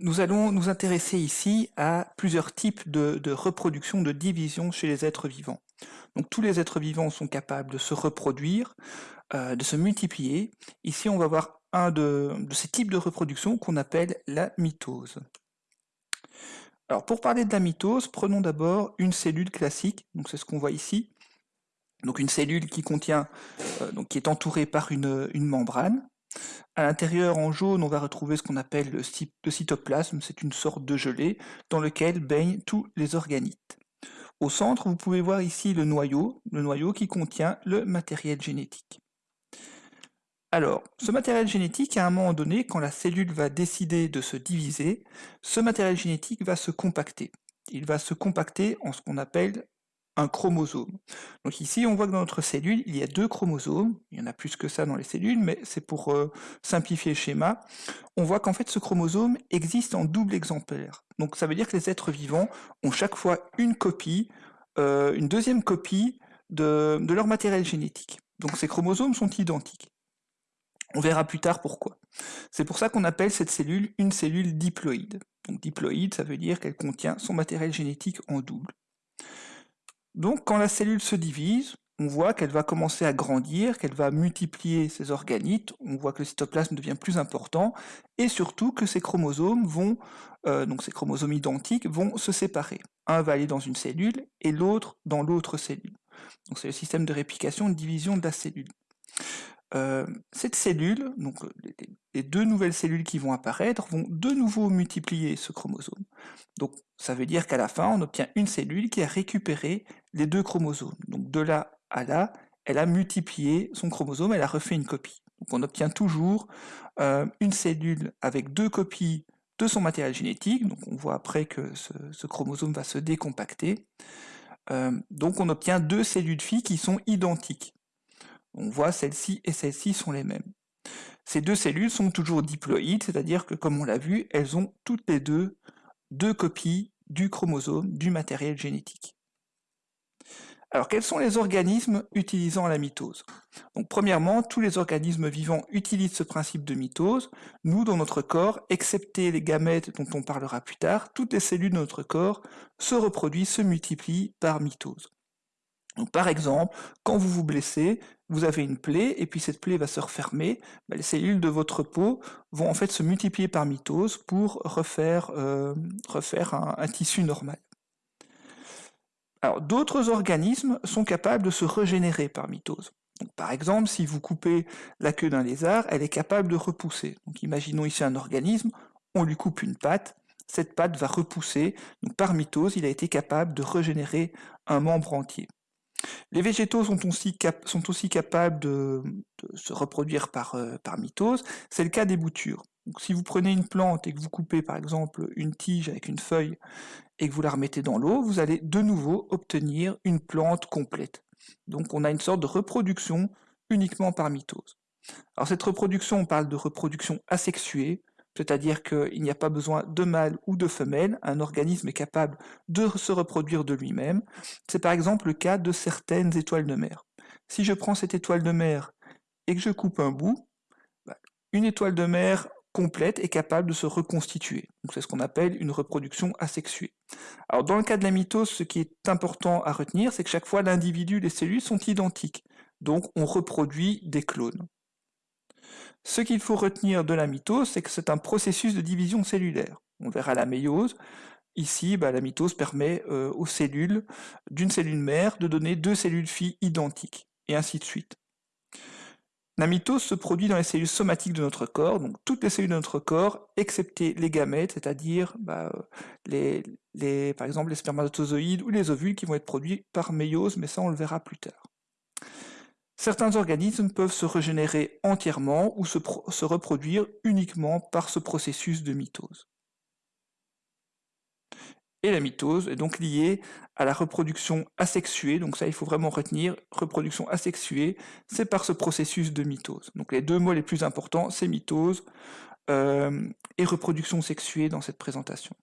Nous allons nous intéresser ici à plusieurs types de, reproduction, de division chez les êtres vivants. Donc tous les êtres vivants sont capables de se reproduire, euh, de se multiplier. Ici, on va voir un de, ces types de reproduction qu'on appelle la mitose. Alors pour parler de la mitose, prenons d'abord une cellule classique, donc c'est ce qu'on voit ici. Donc une cellule qui contient, euh, donc qui est entourée par une membrane. À l'intérieur, en jaune, on va retrouver ce qu'on appelle le, cytoplasme, c'est une sorte de gelée dans lequel baignent tous les organites. Au centre, vous pouvez voir ici le noyau, le noyau qui contient le matériel génétique. Alors, ce matériel génétique, à un moment donné, quand la cellule va décider de se diviser, ce matériel génétique va se compacter. Il va se compacter en ce qu'on appelle chromosome. Donc ici, on voit que dans notre cellule, il y a deux chromosomes, il y en a plus que ça dans les cellules, mais c'est pour euh, simplifier le schéma. On voit qu'en fait, ce chromosome existe en double exemplaire. Donc ça veut dire que les êtres vivants ont chaque fois une copie, euh, une deuxième copie de leur matériel génétique. Donc ces chromosomes sont identiques. On verra plus tard pourquoi. C'est pour ça qu'on appelle cette cellule une cellule diploïde. Donc diploïde, ça veut dire qu'elle contient son matériel génétique en double. Donc quand la cellule se divise, on voit qu'elle va commencer à grandir, qu'elle va multiplier ses organites, on voit que le cytoplasme devient plus important, et surtout que ces chromosomes vont, euh, donc ces chromosomes identiques, vont se séparer. Un va aller dans une cellule, et l'autre dans l'autre cellule. Donc c'est le système de réplication, de division de la cellule. Euh, cette cellule, donc les, deux nouvelles cellules qui vont apparaître, vont de nouveau multiplier ce chromosome. Donc ça veut dire qu'à la fin, on obtient une cellule qui a récupéré les deux chromosomes. Donc de là à là, elle a multiplié son chromosome, elle a refait une copie. Donc on obtient toujours euh, une cellule avec deux copies de son matériel génétique, donc on voit après que ce, chromosome va se décompacter. Euh, donc on obtient deux cellules filles qui sont identiques. On voit celle-ci et celle-ci sont les mêmes. Ces deux cellules sont toujours diploïdes, c'est-à-dire que, comme on l'a vu, elles ont toutes les deux deux copies du chromosome, du matériel génétique. Alors, quels sont les organismes utilisant la mitose? Donc, premièrement, tous les organismes vivants utilisent ce principe de mitose. Nous, dans notre corps, excepté les gamètes dont on parlera plus tard, toutes les cellules de notre corps se reproduisent, se multiplient par mitose. Donc, par exemple, quand vous vous blessez, vous avez une plaie, et puis cette plaie va se refermer, bah, les cellules de votre peau vont en fait se multiplier par mitose pour refaire, euh, refaire un, tissu normal. D'autres organismes sont capables de se régénérer par mitose. par exemple, si vous coupez la queue d'un lézard, elle est capable de repousser. Imaginons ici un organisme, on lui coupe une patte, cette patte va repousser, par mitose, il a été capable de régénérer un membre entier. Les végétaux sont aussi, capables de, se reproduire euh, par, mitose, c'est le cas des boutures. Si vous prenez une plante et que vous coupez par exemple une tige avec une feuille et que vous la remettez dans l'eau, vous allez de nouveau obtenir une plante complète. Donc on a une sorte de reproduction uniquement par mitose. Alors cette reproduction, on parle de reproduction asexuée, c'est-à-dire qu'il n'y a pas besoin de mâle ou de femelle, un organisme est capable de se reproduire de lui-même. C'est par exemple le cas de certaines étoiles de mer. Si je prends cette étoile de mer et que je coupe un bout, bah, une étoile de mer complète est capable de se reconstituer. C'est ce qu'on appelle une reproduction asexuée. Dans le cas de la mitose, ce qui est important à retenir, c'est que chaque fois l'individu, les cellules sont identiques. Donc on reproduit des clones. Ce qu'il faut retenir de la mitose, c'est que c'est un processus de division cellulaire. On verra la méiose. Ici, bah, la mitose permet euh, aux cellules d'une cellule mère de donner deux cellules filles identiques, et ainsi de suite. La mitose se produit dans les cellules somatiques de notre corps, donc toutes les cellules de notre corps, excepté les gamètes, c'est-à-dire bah, les, par exemple les spermatozoïdes ou les ovules qui vont être produits par méiose, mais ça on le verra plus tard. Certains organismes peuvent se régénérer entièrement ou se, reproduire uniquement par ce processus de mitose. Et la mitose est donc liée à la reproduction asexuée, donc ça il faut vraiment retenir, reproduction asexuée, c'est par ce processus de mitose. Donc les deux mots les plus importants, c'est mitose euh, et reproduction sexuée dans cette présentation.